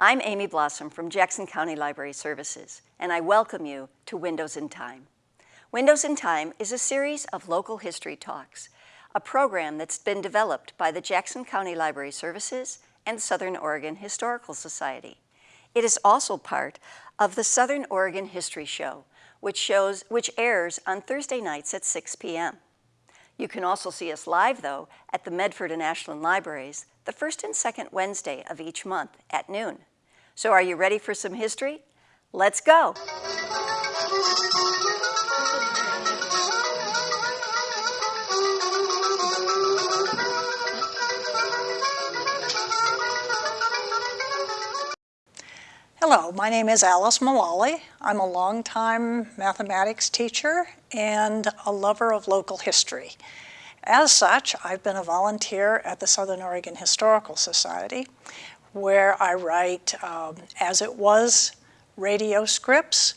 I'm Amy Blossom from Jackson County Library Services, and I welcome you to Windows in Time. Windows in Time is a series of local history talks, a program that's been developed by the Jackson County Library Services and Southern Oregon Historical Society. It is also part of the Southern Oregon History Show, which, shows, which airs on Thursday nights at 6 p.m. You can also see us live, though, at the Medford and Ashland Libraries the first and second Wednesday of each month at noon. So are you ready for some history? Let's go. Hello, my name is Alice Mullally. I'm a longtime mathematics teacher and a lover of local history. As such, I've been a volunteer at the Southern Oregon Historical Society, where I write um, as it was radio scripts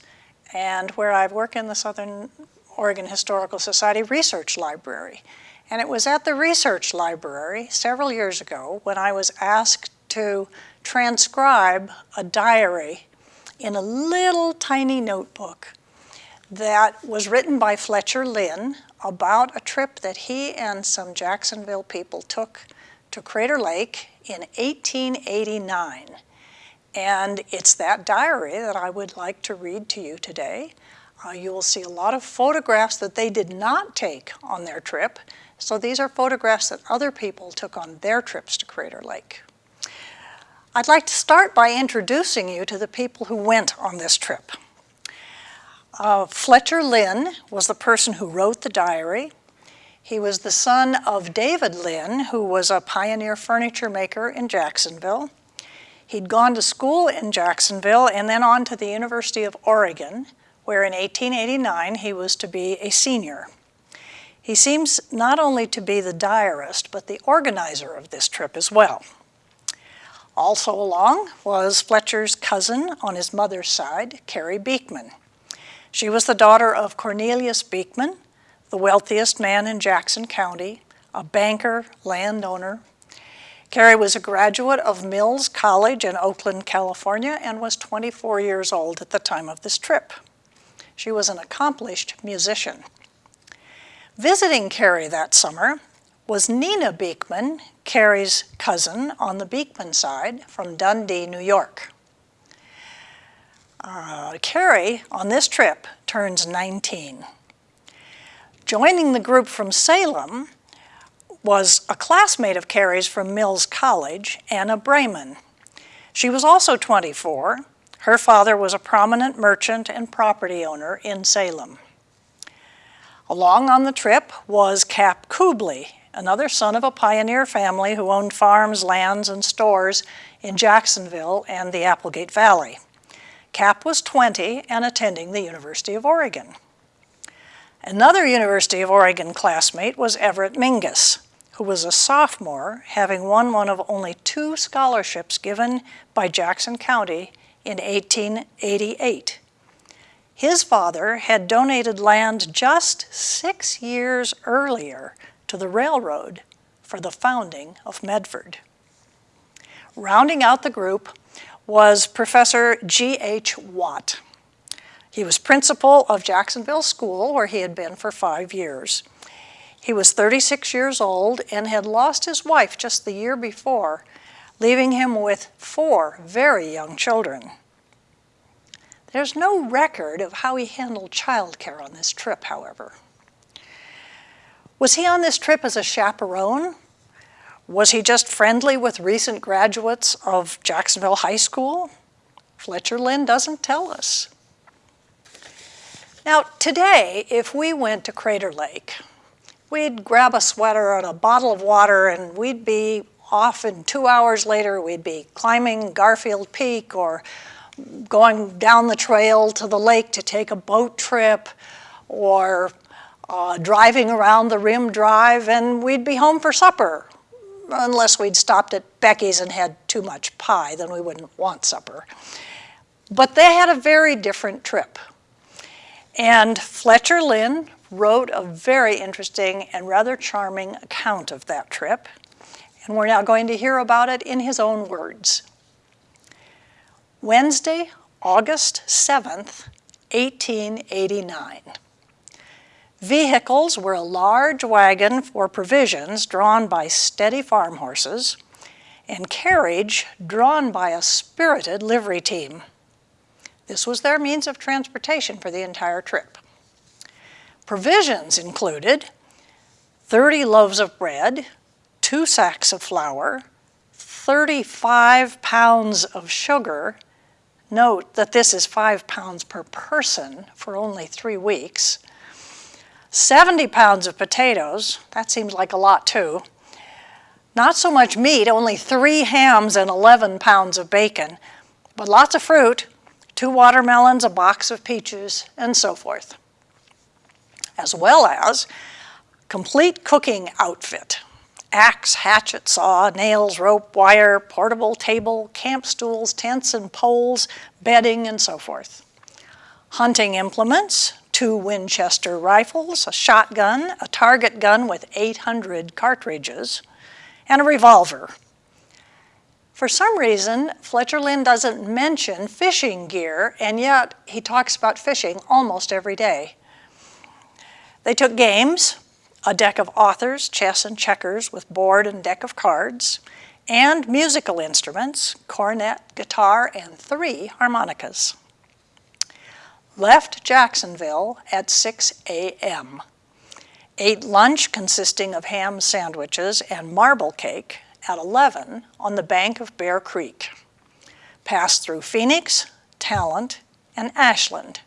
and where I work in the Southern Oregon Historical Society Research Library. And it was at the Research Library several years ago when I was asked to transcribe a diary in a little tiny notebook that was written by Fletcher Lynn about a trip that he and some Jacksonville people took to Crater Lake in 1889. And it's that diary that I would like to read to you today. Uh, you will see a lot of photographs that they did not take on their trip. So these are photographs that other people took on their trips to Crater Lake. I'd like to start by introducing you to the people who went on this trip. Uh, Fletcher Lynn was the person who wrote the diary. He was the son of David Lynn, who was a pioneer furniture maker in Jacksonville. He'd gone to school in Jacksonville and then on to the University of Oregon, where in 1889 he was to be a senior. He seems not only to be the diarist, but the organizer of this trip as well. Also along was Fletcher's cousin on his mother's side, Carrie Beekman. She was the daughter of Cornelius Beekman, the wealthiest man in Jackson County, a banker, landowner. Carrie was a graduate of Mills College in Oakland, California, and was 24 years old at the time of this trip. She was an accomplished musician. Visiting Carrie that summer was Nina Beekman, Carrie's cousin on the Beekman side from Dundee, New York. Uh, Carrie, on this trip, turns 19. Joining the group from Salem was a classmate of Carrie's from Mills College, Anna Brayman. She was also 24. Her father was a prominent merchant and property owner in Salem. Along on the trip was Cap Kubli, another son of a pioneer family who owned farms, lands, and stores in Jacksonville and the Applegate Valley. Cap was 20 and attending the University of Oregon. Another University of Oregon classmate was Everett Mingus, who was a sophomore, having won one of only two scholarships given by Jackson County in 1888. His father had donated land just six years earlier to the railroad for the founding of Medford. Rounding out the group was Professor G.H. Watt. He was principal of Jacksonville School, where he had been for five years. He was 36 years old and had lost his wife just the year before, leaving him with four very young children. There's no record of how he handled childcare on this trip, however. Was he on this trip as a chaperone? Was he just friendly with recent graduates of Jacksonville High School? Fletcher Lynn doesn't tell us. Now, today, if we went to Crater Lake, we'd grab a sweater and a bottle of water and we'd be off and two hours later we'd be climbing Garfield Peak or going down the trail to the lake to take a boat trip or uh, driving around the Rim Drive, and we'd be home for supper, unless we'd stopped at Beckie's and had too much pie, then we wouldn't want supper. But they had a very different trip. And Fletcher Lynn wrote a very interesting and rather charming account of that trip, and we're now going to hear about it in his own words. Wednesday, August 7th, 1889. Vehicles were a large wagon for provisions drawn by steady farm horses and carriage drawn by a spirited livery team. This was their means of transportation for the entire trip. Provisions included 30 loaves of bread, two sacks of flour, 35 pounds of sugar. Note that this is five pounds per person for only three weeks. 70 pounds of potatoes, that seems like a lot too. Not so much meat, only three hams and 11 pounds of bacon, but lots of fruit, two watermelons, a box of peaches, and so forth. As well as complete cooking outfit axe, hatchet, saw, nails, rope, wire, portable table, camp stools, tents and poles, bedding, and so forth. Hunting implements, two Winchester rifles, a shotgun, a target gun with 800 cartridges, and a revolver. For some reason, Fletcher Lynn doesn't mention fishing gear, and yet he talks about fishing almost every day. They took games, a deck of authors, chess and checkers with board and deck of cards, and musical instruments, cornet, guitar, and three harmonicas. Left Jacksonville at 6 a.m. Ate lunch consisting of ham sandwiches and marble cake at 11 on the bank of Bear Creek. Passed through Phoenix, Talent, and Ashland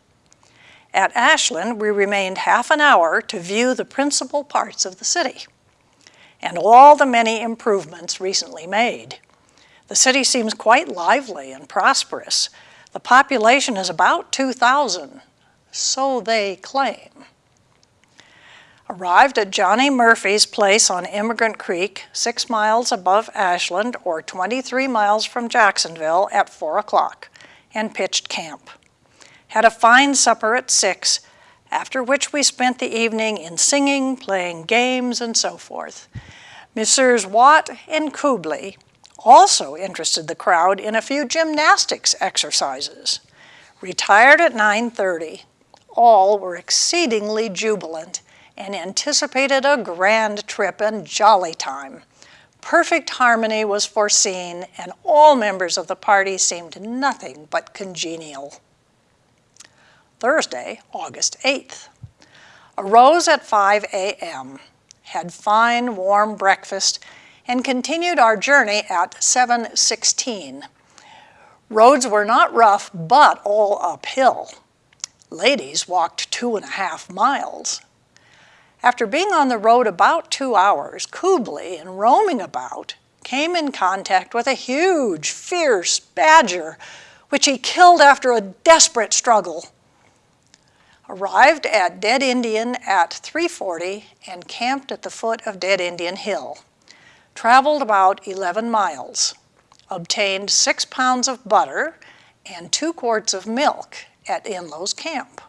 at Ashland, we remained half an hour to view the principal parts of the city and all the many improvements recently made. The city seems quite lively and prosperous. The population is about 2,000, so they claim. Arrived at Johnny Murphy's place on Emigrant Creek, six miles above Ashland or 23 miles from Jacksonville at four o'clock and pitched camp had a fine supper at six, after which we spent the evening in singing, playing games, and so forth. Messrs. Watt and Kubli also interested the crowd in a few gymnastics exercises. Retired at 9.30, all were exceedingly jubilant and anticipated a grand trip and jolly time. Perfect harmony was foreseen and all members of the party seemed nothing but congenial. Thursday, August 8th. Arose at 5 a.m., had fine warm breakfast, and continued our journey at 7.16. Roads were not rough, but all uphill. Ladies walked two and a half miles. After being on the road about two hours, Kubli, in roaming about, came in contact with a huge, fierce badger, which he killed after a desperate struggle arrived at Dead Indian at 340 and camped at the foot of Dead Indian Hill. Traveled about 11 miles, obtained six pounds of butter and two quarts of milk at Inlow's camp.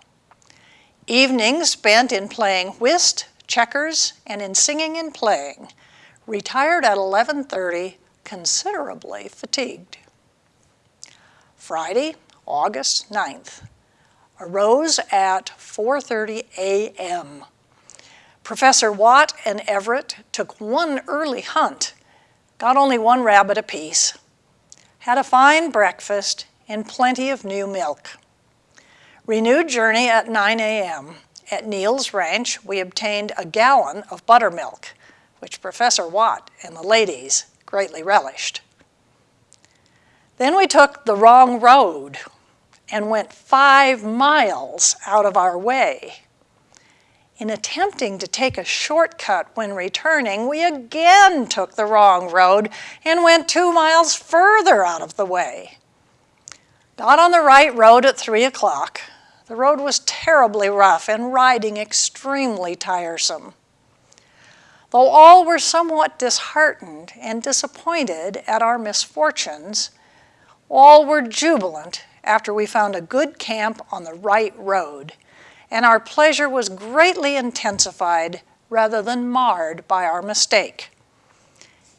Evenings spent in playing whist, checkers, and in singing and playing. Retired at 11.30, considerably fatigued. Friday, August 9th arose at 4.30 a.m. Professor Watt and Everett took one early hunt, got only one rabbit apiece, had a fine breakfast and plenty of new milk. Renewed journey at 9 a.m. At Neal's Ranch, we obtained a gallon of buttermilk, which Professor Watt and the ladies greatly relished. Then we took the wrong road and went five miles out of our way. In attempting to take a shortcut when returning, we again took the wrong road and went two miles further out of the way. Got on the right road at three o'clock. The road was terribly rough and riding extremely tiresome. Though all were somewhat disheartened and disappointed at our misfortunes, all were jubilant after we found a good camp on the right road, and our pleasure was greatly intensified rather than marred by our mistake.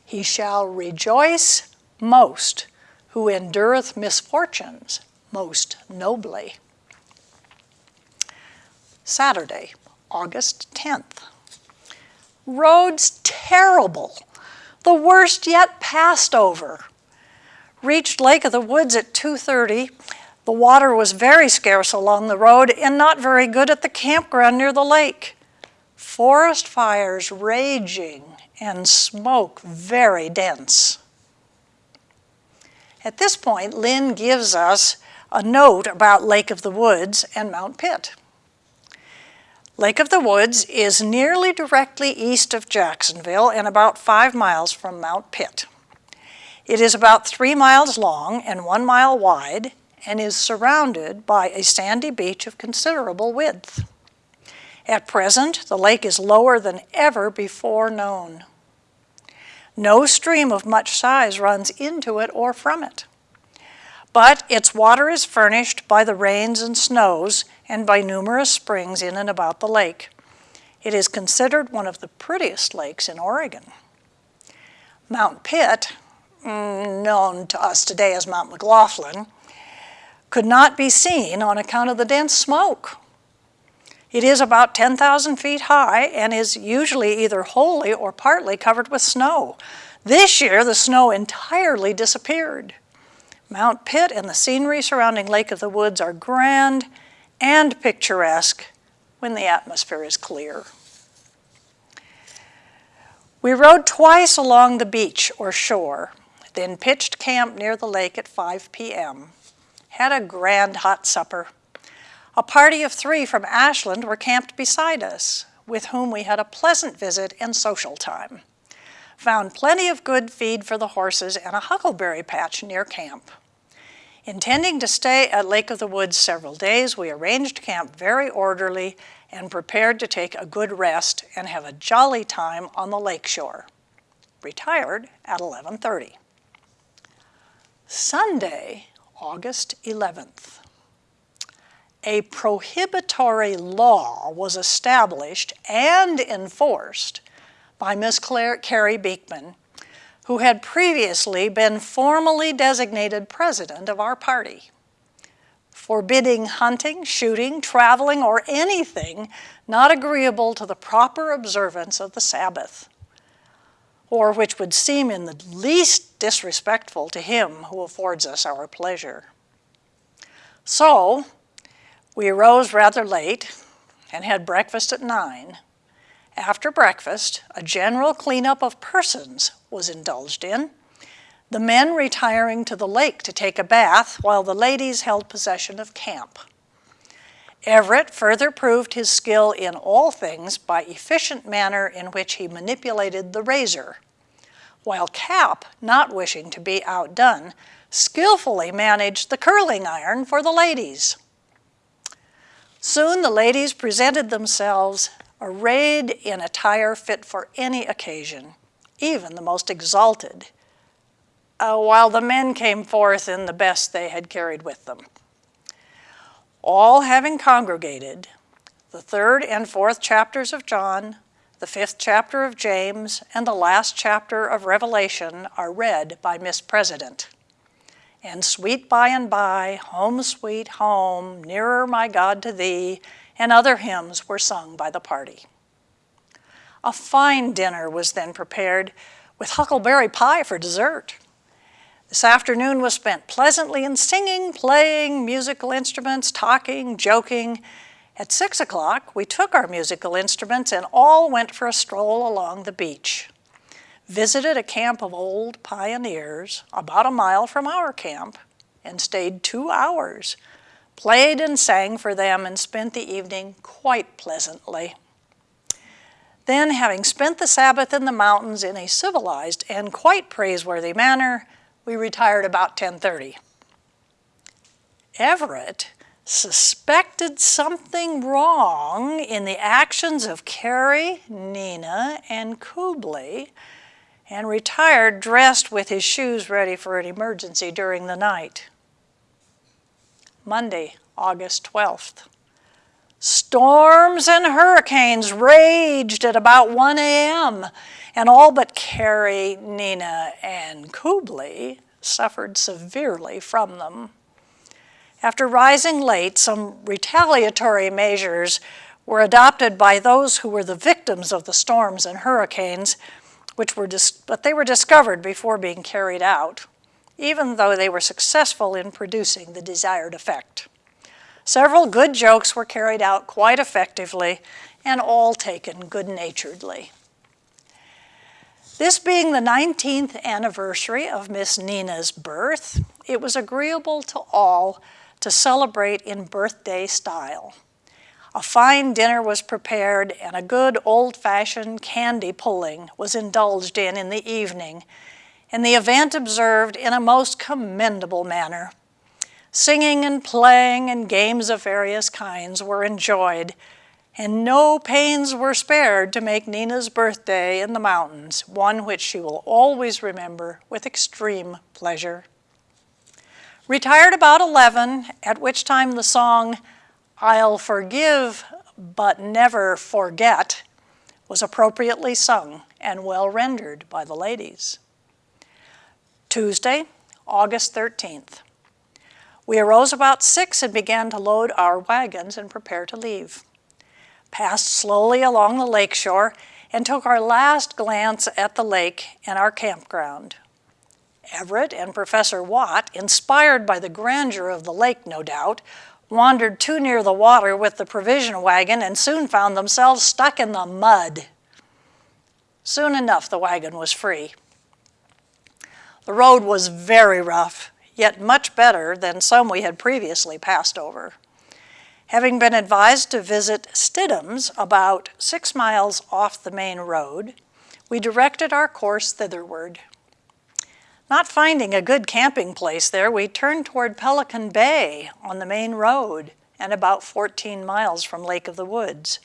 He shall rejoice most who endureth misfortunes most nobly. Saturday, August 10th. Roads terrible, the worst yet passed over. Reached Lake of the Woods at 2.30. The water was very scarce along the road and not very good at the campground near the lake. Forest fires raging and smoke very dense. At this point, Lynn gives us a note about Lake of the Woods and Mount Pitt. Lake of the Woods is nearly directly east of Jacksonville and about five miles from Mount Pitt. It is about three miles long and one mile wide and is surrounded by a sandy beach of considerable width. At present, the lake is lower than ever before known. No stream of much size runs into it or from it. But its water is furnished by the rains and snows and by numerous springs in and about the lake. It is considered one of the prettiest lakes in Oregon. Mount Pitt, mm, known to us today as Mount McLaughlin, could not be seen on account of the dense smoke. It is about 10,000 feet high and is usually either wholly or partly covered with snow. This year, the snow entirely disappeared. Mount Pitt and the scenery surrounding Lake of the Woods are grand and picturesque when the atmosphere is clear. We rode twice along the beach or shore, then pitched camp near the lake at 5 p.m. Had a grand hot supper a party of three from Ashland were camped beside us, with whom we had a pleasant visit and social time. Found plenty of good feed for the horses and a huckleberry patch near camp. Intending to stay at Lake of the Woods several days, we arranged camp very orderly and prepared to take a good rest and have a jolly time on the lakeshore. Retired at 11.30. Sunday, August 11th a prohibitory law was established and enforced by Ms. Claire, Carrie Beekman, who had previously been formally designated president of our party, forbidding hunting, shooting, traveling, or anything not agreeable to the proper observance of the Sabbath, or which would seem in the least disrespectful to him who affords us our pleasure. So, we arose rather late and had breakfast at 9. After breakfast, a general cleanup of persons was indulged in, the men retiring to the lake to take a bath while the ladies held possession of camp. Everett further proved his skill in all things by efficient manner in which he manipulated the razor, while Cap, not wishing to be outdone, skillfully managed the curling iron for the ladies. Soon the ladies presented themselves arrayed in attire fit for any occasion, even the most exalted, uh, while the men came forth in the best they had carried with them. All having congregated, the third and fourth chapters of John, the fifth chapter of James, and the last chapter of Revelation are read by Miss President and sweet by and by, home sweet home, nearer my God to thee, and other hymns were sung by the party. A fine dinner was then prepared with huckleberry pie for dessert. This afternoon was spent pleasantly in singing, playing musical instruments, talking, joking. At six o'clock, we took our musical instruments and all went for a stroll along the beach visited a camp of old pioneers about a mile from our camp and stayed two hours, played and sang for them and spent the evening quite pleasantly. Then, having spent the Sabbath in the mountains in a civilized and quite praiseworthy manner, we retired about 10.30. Everett suspected something wrong in the actions of Carrie, Nina, and Kubli and retired dressed with his shoes ready for an emergency during the night. Monday, August 12th. Storms and hurricanes raged at about 1 a.m., and all but Carrie, Nina, and Kubli suffered severely from them. After rising late, some retaliatory measures were adopted by those who were the victims of the storms and hurricanes, which were but they were discovered before being carried out, even though they were successful in producing the desired effect. Several good jokes were carried out quite effectively and all taken good-naturedly. This being the 19th anniversary of Miss Nina's birth, it was agreeable to all to celebrate in birthday style. A fine dinner was prepared and a good old-fashioned candy pulling was indulged in in the evening, and the event observed in a most commendable manner. Singing and playing and games of various kinds were enjoyed, and no pains were spared to make Nina's birthday in the mountains one which she will always remember with extreme pleasure. Retired about 11, at which time the song, I'll forgive but never forget, was appropriately sung and well rendered by the ladies. Tuesday, August 13th. We arose about 6 and began to load our wagons and prepare to leave. Passed slowly along the lake shore and took our last glance at the lake and our campground. Everett and Professor Watt, inspired by the grandeur of the lake, no doubt, wandered too near the water with the provision wagon and soon found themselves stuck in the mud. Soon enough, the wagon was free. The road was very rough, yet much better than some we had previously passed over. Having been advised to visit Stidham's about six miles off the main road, we directed our course thitherward. Not finding a good camping place there, we turned toward Pelican Bay on the main road and about 14 miles from Lake of the Woods.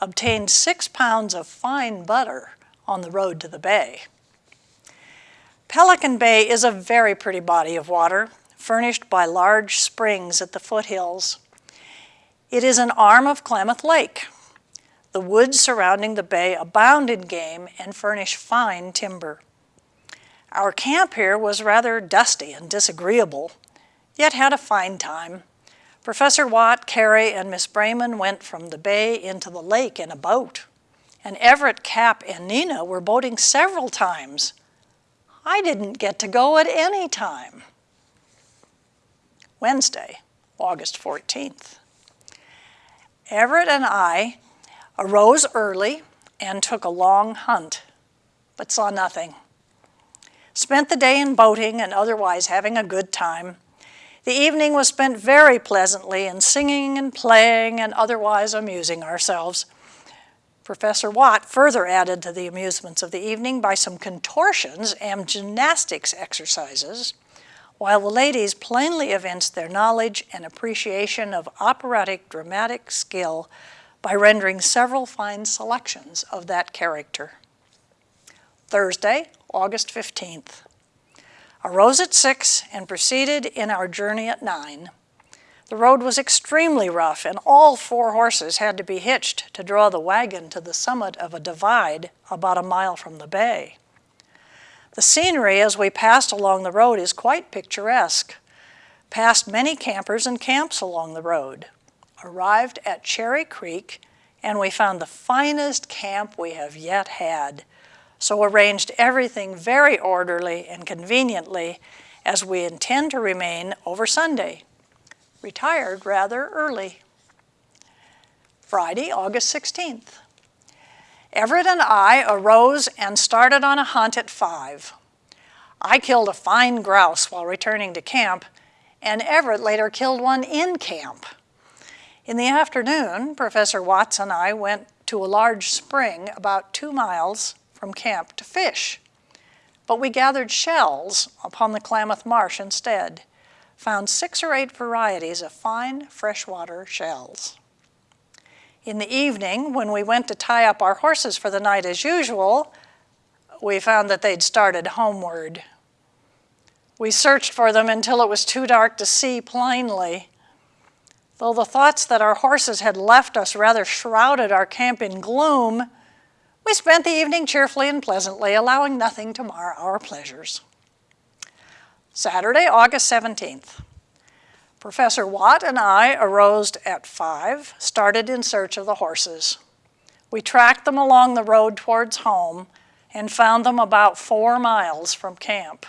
Obtained six pounds of fine butter on the road to the bay. Pelican Bay is a very pretty body of water, furnished by large springs at the foothills. It is an arm of Klamath Lake. The woods surrounding the bay abound in game and furnish fine timber. Our camp here was rather dusty and disagreeable, yet had a fine time. Professor Watt, Carrie, and Miss Brayman went from the bay into the lake in a boat, and Everett, Cap, and Nina were boating several times. I didn't get to go at any time. Wednesday, August 14th. Everett and I arose early and took a long hunt, but saw nothing. Spent the day in boating and otherwise having a good time. The evening was spent very pleasantly in singing and playing and otherwise amusing ourselves. Professor Watt further added to the amusements of the evening by some contortions and gymnastics exercises, while the ladies plainly evinced their knowledge and appreciation of operatic dramatic skill by rendering several fine selections of that character. Thursday, August 15th. Arose at 6 and proceeded in our journey at 9. The road was extremely rough and all four horses had to be hitched to draw the wagon to the summit of a divide about a mile from the bay. The scenery as we passed along the road is quite picturesque. Passed many campers and camps along the road. Arrived at Cherry Creek and we found the finest camp we have yet had so arranged everything very orderly and conveniently as we intend to remain over Sunday. Retired rather early. Friday, August 16th. Everett and I arose and started on a hunt at 5. I killed a fine grouse while returning to camp, and Everett later killed one in camp. In the afternoon, Professor Watts and I went to a large spring about two miles from camp to fish. But we gathered shells upon the Klamath Marsh instead, found six or eight varieties of fine freshwater shells. In the evening, when we went to tie up our horses for the night as usual, we found that they'd started homeward. We searched for them until it was too dark to see plainly. Though the thoughts that our horses had left us rather shrouded our camp in gloom, we spent the evening cheerfully and pleasantly, allowing nothing to mar our pleasures. Saturday, August 17th. Professor Watt and I arose at 5, started in search of the horses. We tracked them along the road towards home and found them about four miles from camp.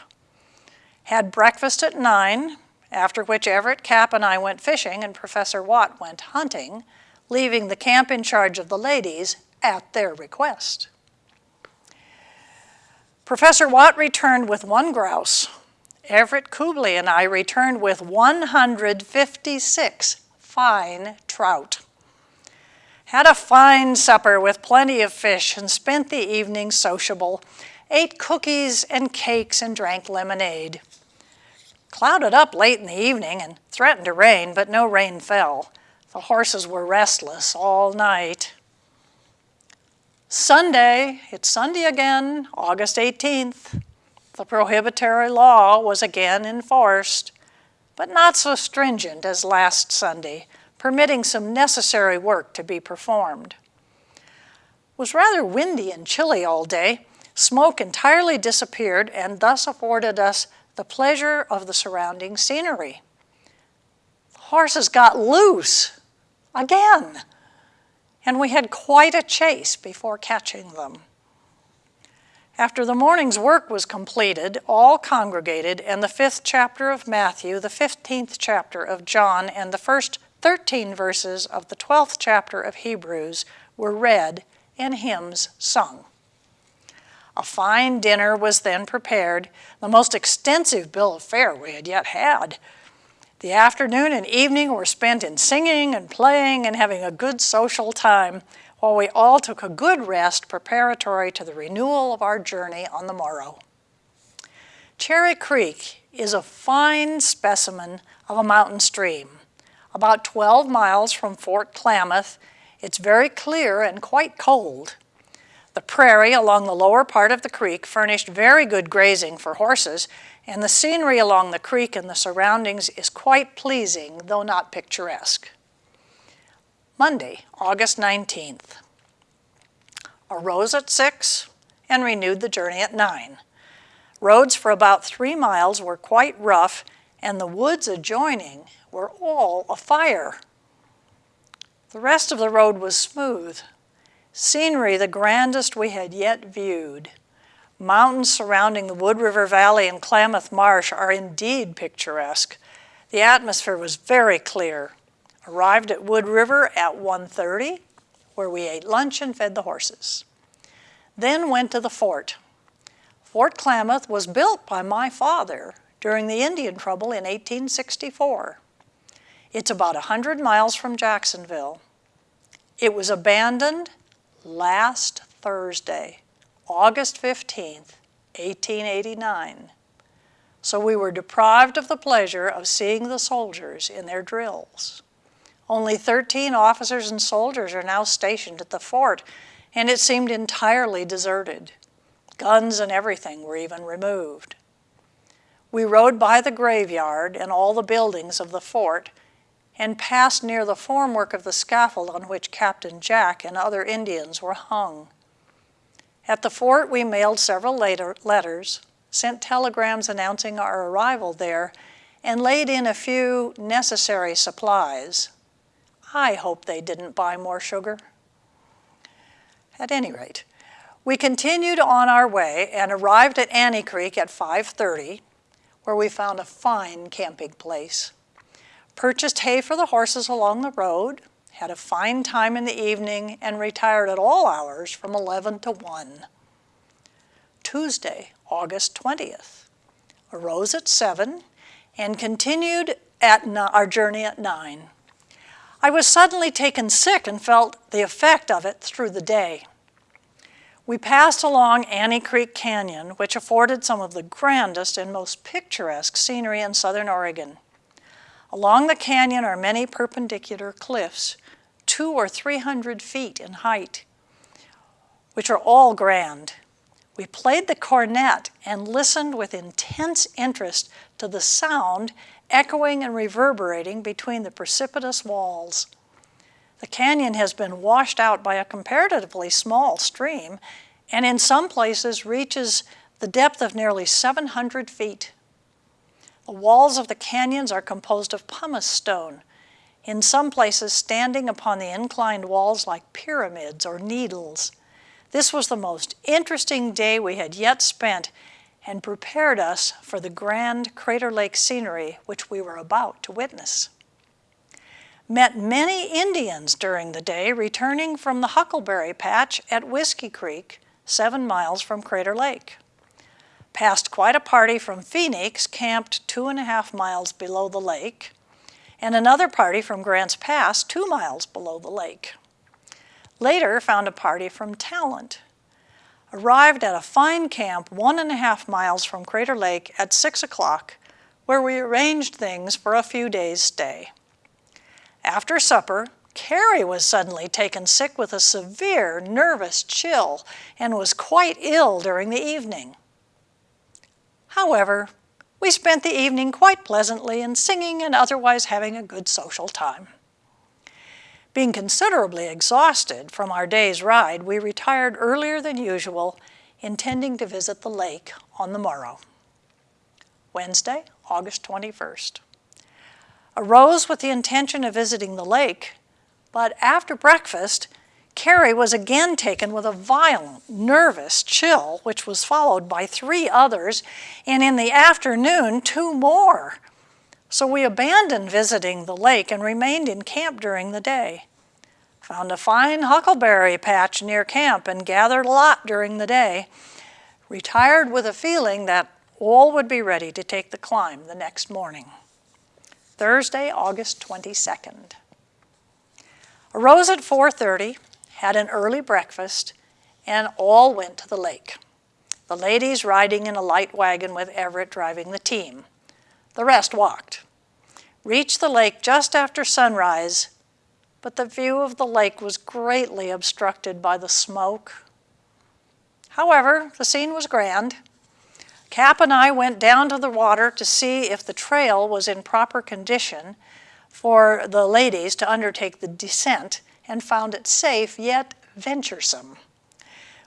Had breakfast at 9, after which Everett Cap and I went fishing and Professor Watt went hunting, leaving the camp in charge of the ladies at their request. Professor Watt returned with one grouse. Everett Kubli and I returned with 156 fine trout. Had a fine supper with plenty of fish and spent the evening sociable, ate cookies and cakes and drank lemonade. Clouded up late in the evening and threatened to rain, but no rain fell. The horses were restless all night. Sunday, it's Sunday again, August 18th. The prohibitory law was again enforced, but not so stringent as last Sunday, permitting some necessary work to be performed. It was rather windy and chilly all day. Smoke entirely disappeared and thus afforded us the pleasure of the surrounding scenery. The horses got loose again, and we had quite a chase before catching them. After the morning's work was completed, all congregated, and the fifth chapter of Matthew, the fifteenth chapter of John, and the first 13 verses of the 12th chapter of Hebrews were read and hymns sung. A fine dinner was then prepared, the most extensive bill of fare we had yet had. The afternoon and evening were spent in singing and playing and having a good social time, while we all took a good rest preparatory to the renewal of our journey on the morrow. Cherry Creek is a fine specimen of a mountain stream. About 12 miles from Fort Klamath, it's very clear and quite cold. The prairie along the lower part of the creek furnished very good grazing for horses, and the scenery along the creek and the surroundings is quite pleasing, though not picturesque. Monday, August 19th. Arose at 6 and renewed the journey at 9. Roads for about three miles were quite rough and the woods adjoining were all afire. The rest of the road was smooth. Scenery the grandest we had yet viewed. Mountains surrounding the Wood River Valley and Klamath Marsh are indeed picturesque. The atmosphere was very clear Arrived at Wood River at 1.30, where we ate lunch and fed the horses. Then went to the fort. Fort Klamath was built by my father during the Indian Trouble in 1864. It's about 100 miles from Jacksonville. It was abandoned last Thursday, August 15th, 1889. So we were deprived of the pleasure of seeing the soldiers in their drills. Only 13 officers and soldiers are now stationed at the fort, and it seemed entirely deserted. Guns and everything were even removed. We rode by the graveyard and all the buildings of the fort and passed near the formwork of the scaffold on which Captain Jack and other Indians were hung. At the fort, we mailed several letters, sent telegrams announcing our arrival there, and laid in a few necessary supplies. I hope they didn't buy more sugar. At any rate, we continued on our way and arrived at Annie Creek at 5.30, where we found a fine camping place. Purchased hay for the horses along the road, had a fine time in the evening, and retired at all hours from 11 to 1. Tuesday, August 20th. Arose at 7 and continued at our journey at 9. I was suddenly taken sick and felt the effect of it through the day. We passed along Annie Creek Canyon, which afforded some of the grandest and most picturesque scenery in southern Oregon. Along the canyon are many perpendicular cliffs, two or three hundred feet in height, which are all grand. We played the cornet and listened with intense interest to the sound echoing and reverberating between the precipitous walls. The canyon has been washed out by a comparatively small stream and in some places reaches the depth of nearly 700 feet. The walls of the canyons are composed of pumice stone, in some places standing upon the inclined walls like pyramids or needles. This was the most interesting day we had yet spent and prepared us for the grand Crater Lake scenery which we were about to witness. Met many Indians during the day returning from the Huckleberry Patch at Whiskey Creek, seven miles from Crater Lake. Passed quite a party from Phoenix camped two and a half miles below the lake, and another party from Grants Pass two miles below the lake. Later found a party from Talent. Arrived at a fine camp one and a half miles from Crater Lake at six o'clock, where we arranged things for a few days' stay. After supper, Carrie was suddenly taken sick with a severe nervous chill and was quite ill during the evening. However, we spent the evening quite pleasantly in singing and otherwise having a good social time. Being considerably exhausted from our day's ride, we retired earlier than usual, intending to visit the lake on the morrow. Wednesday, August 21st arose with the intention of visiting the lake, but after breakfast, Carrie was again taken with a violent, nervous chill, which was followed by three others, and in the afternoon, two more. So we abandoned visiting the lake and remained in camp during the day. Found a fine huckleberry patch near camp and gathered a lot during the day. Retired with a feeling that all would be ready to take the climb the next morning. Thursday, August 22nd. Arose at 4.30, had an early breakfast, and all went to the lake. The ladies riding in a light wagon with Everett driving the team. The rest walked. Reached the lake just after sunrise, but the view of the lake was greatly obstructed by the smoke. However, the scene was grand. Cap and I went down to the water to see if the trail was in proper condition for the ladies to undertake the descent and found it safe yet venturesome.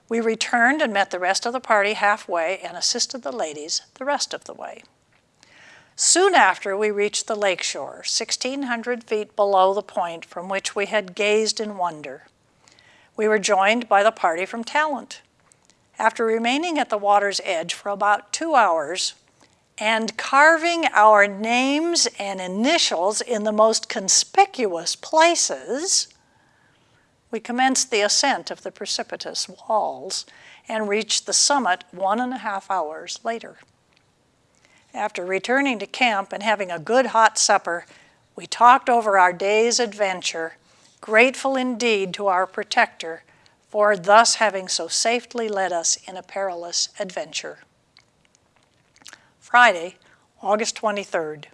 We returned and met the rest of the party halfway and assisted the ladies the rest of the way. Soon after, we reached the lakeshore, 1,600 feet below the point from which we had gazed in wonder. We were joined by the party from Talent. After remaining at the water's edge for about two hours and carving our names and initials in the most conspicuous places, we commenced the ascent of the precipitous walls and reached the summit one and a half hours later. After returning to camp and having a good hot supper, we talked over our day's adventure, grateful indeed to our protector for thus having so safely led us in a perilous adventure. Friday, August 23rd.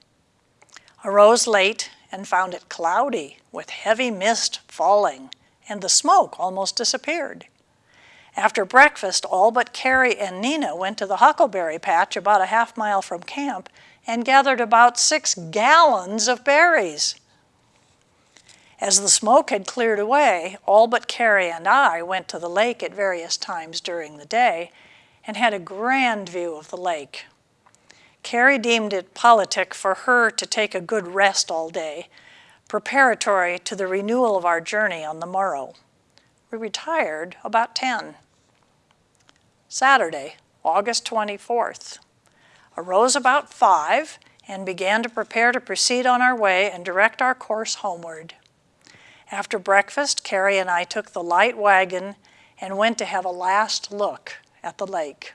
Arose late and found it cloudy with heavy mist falling and the smoke almost disappeared. After breakfast, all but Carrie and Nina went to the huckleberry patch about a half mile from camp and gathered about six gallons of berries. As the smoke had cleared away, all but Carrie and I went to the lake at various times during the day and had a grand view of the lake. Carrie deemed it politic for her to take a good rest all day, preparatory to the renewal of our journey on the morrow. We retired about 10. Saturday, August 24th. Arose about 5 and began to prepare to proceed on our way and direct our course homeward. After breakfast, Carrie and I took the light wagon and went to have a last look at the lake.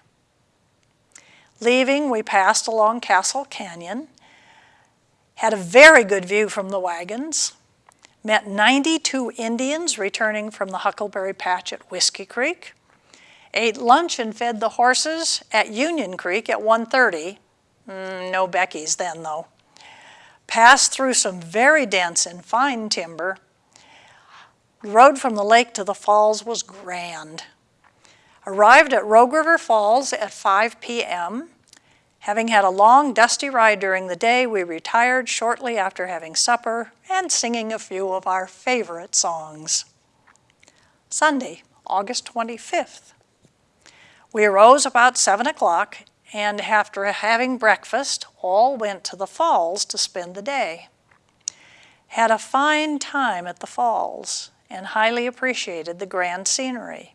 Leaving, we passed along Castle Canyon, had a very good view from the wagons, met 92 Indians returning from the Huckleberry Patch at Whiskey Creek, ate lunch and fed the horses at Union Creek at 1.30, mm, no Beckie's then though, passed through some very dense and fine timber, the road from the lake to the falls was grand. Arrived at Rogue River Falls at 5 p.m. Having had a long, dusty ride during the day, we retired shortly after having supper and singing a few of our favorite songs. Sunday, August 25th. We arose about 7 o'clock and after having breakfast, all went to the falls to spend the day. Had a fine time at the falls and highly appreciated the grand scenery.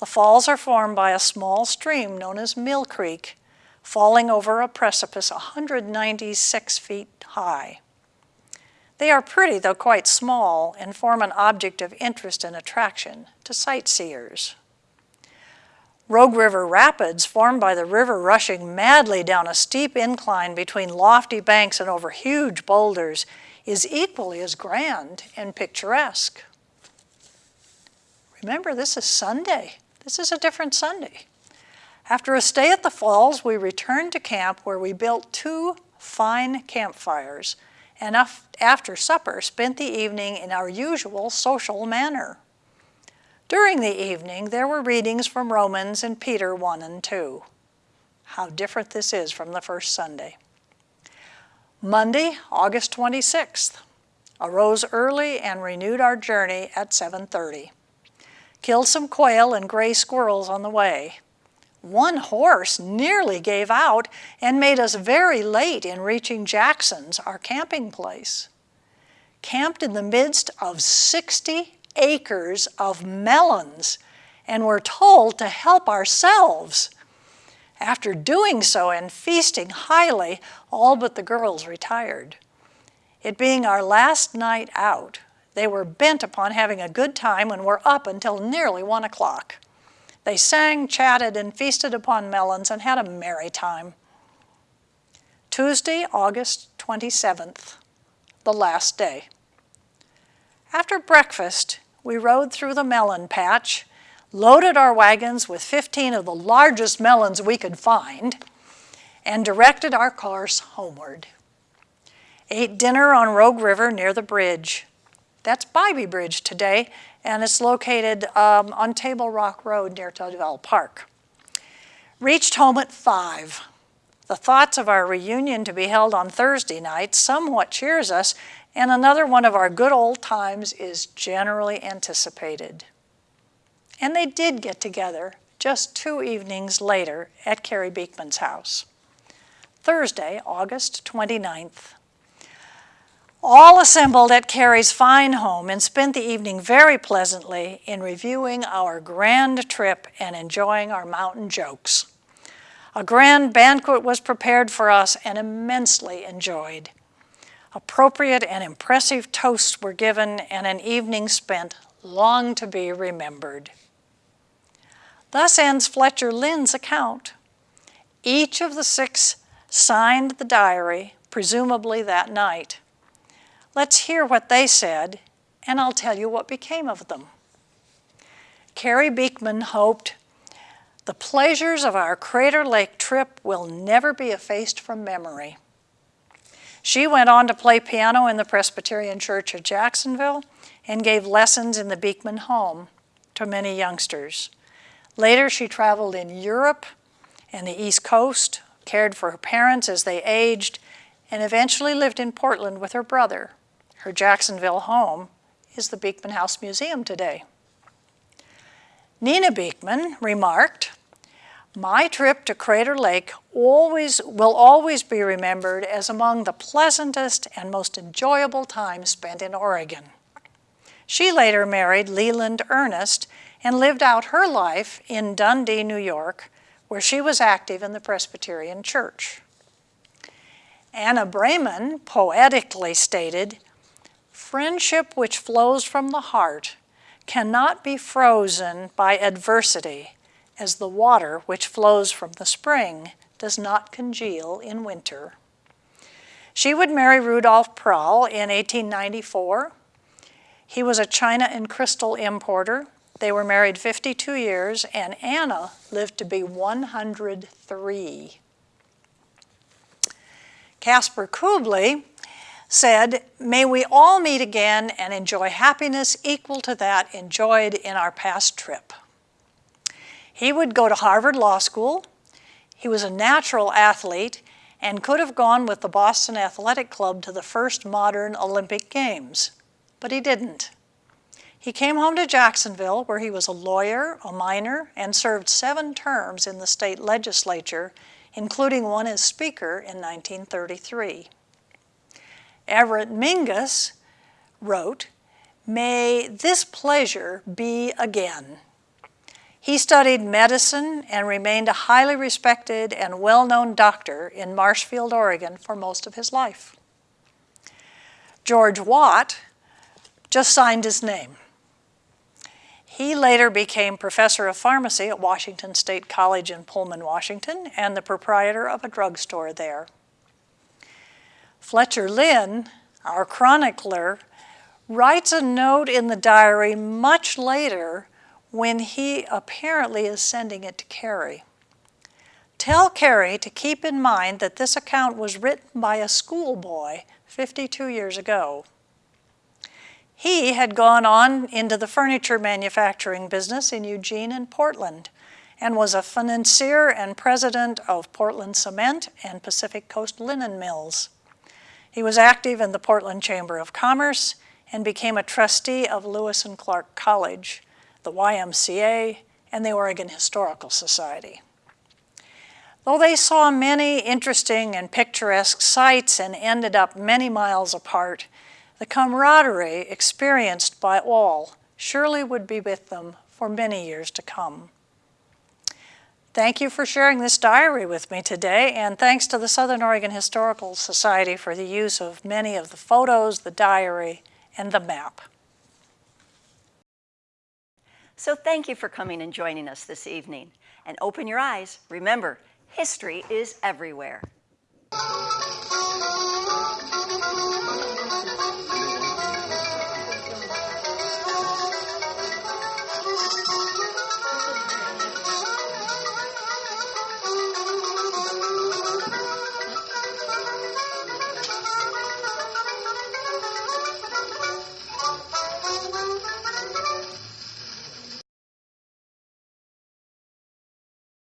The falls are formed by a small stream known as Mill Creek, falling over a precipice 196 feet high. They are pretty, though quite small, and form an object of interest and attraction to sightseers. Rogue River Rapids, formed by the river rushing madly down a steep incline between lofty banks and over huge boulders, is equally as grand and picturesque. Remember, this is Sunday. This is a different Sunday. After a stay at the falls, we returned to camp where we built two fine campfires and after supper spent the evening in our usual social manner. During the evening, there were readings from Romans and Peter 1 and 2. How different this is from the first Sunday. Monday, August 26th. Arose early and renewed our journey at 7.30. Killed some quail and gray squirrels on the way. One horse nearly gave out and made us very late in reaching Jackson's, our camping place. Camped in the midst of 60 acres of melons and were told to help ourselves. After doing so and feasting highly, all but the girls retired. It being our last night out, they were bent upon having a good time and were up until nearly one o'clock. They sang, chatted, and feasted upon melons and had a merry time. Tuesday, August 27th, the last day. After breakfast, we rode through the melon patch, loaded our wagons with 15 of the largest melons we could find, and directed our course homeward. Ate dinner on Rogue River near the bridge. That's Bybee Bridge today, and it's located um, on Table Rock Road near TouVelle Park. Reached home at 5. The thoughts of our reunion to be held on Thursday night somewhat cheers us and another one of our good old times is generally anticipated. And they did get together just two evenings later at Carrie Beekman's house. Thursday, August 29th. All assembled at Carrie's fine home and spent the evening very pleasantly in reviewing our grand trip and enjoying our mountain jokes. A grand banquet was prepared for us and immensely enjoyed. Appropriate and impressive toasts were given and an evening spent long to be remembered. Thus ends Fletcher Linn's account. Each of the six signed the diary, presumably that night. Let's hear what they said, and I'll tell you what became of them. Carrie Beekman hoped, the pleasures of our Crater Lake trip will never be effaced from memory. She went on to play piano in the Presbyterian Church of Jacksonville and gave lessons in the Beekman home to many youngsters. Later, she traveled in Europe and the East Coast, cared for her parents as they aged, and eventually lived in Portland with her brother. Her Jacksonville home is the Beekman House Museum today. Nina Beekman remarked, my trip to Crater Lake always, will always be remembered as among the pleasantest and most enjoyable times spent in Oregon. She later married Leland Ernest and lived out her life in Dundee, New York, where she was active in the Presbyterian Church. Anna Brayman poetically stated, friendship which flows from the heart cannot be frozen by adversity as the water which flows from the spring does not congeal in winter. She would marry Rudolf Prahl in 1894. He was a china and crystal importer. They were married 52 years, and Anna lived to be 103. Caspar Kubli said, May we all meet again and enjoy happiness equal to that enjoyed in our past trip. He would go to Harvard Law School. He was a natural athlete and could have gone with the Boston Athletic Club to the first modern Olympic Games, but he didn't. He came home to Jacksonville where he was a lawyer, a miner, and served seven terms in the state legislature including one as Speaker in 1933. Everett Mingus wrote, May this pleasure be again. He studied medicine and remained a highly respected and well-known doctor in Marshfield, Oregon for most of his life. George Watt just signed his name. He later became professor of pharmacy at Washington State College in Pullman, Washington, and the proprietor of a drugstore there. Fletcher Linn, our chronicler, writes a note in the diary much later when he apparently is sending it to Carrie. Tell Carrie to keep in mind that this account was written by a schoolboy 52 years ago. He had gone on into the furniture manufacturing business in Eugene and Portland and was a financier and president of Portland Cement and Pacific Coast Linen Mills. He was active in the Portland Chamber of Commerce and became a trustee of Lewis and Clark College, the YMCA, and the Oregon Historical Society. Though they saw many interesting and picturesque sights and ended up many miles apart, the camaraderie experienced by all surely would be with them for many years to come. Thank you for sharing this diary with me today, and thanks to the Southern Oregon Historical Society for the use of many of the photos, the diary, and the map. So thank you for coming and joining us this evening. And open your eyes. Remember, history is everywhere.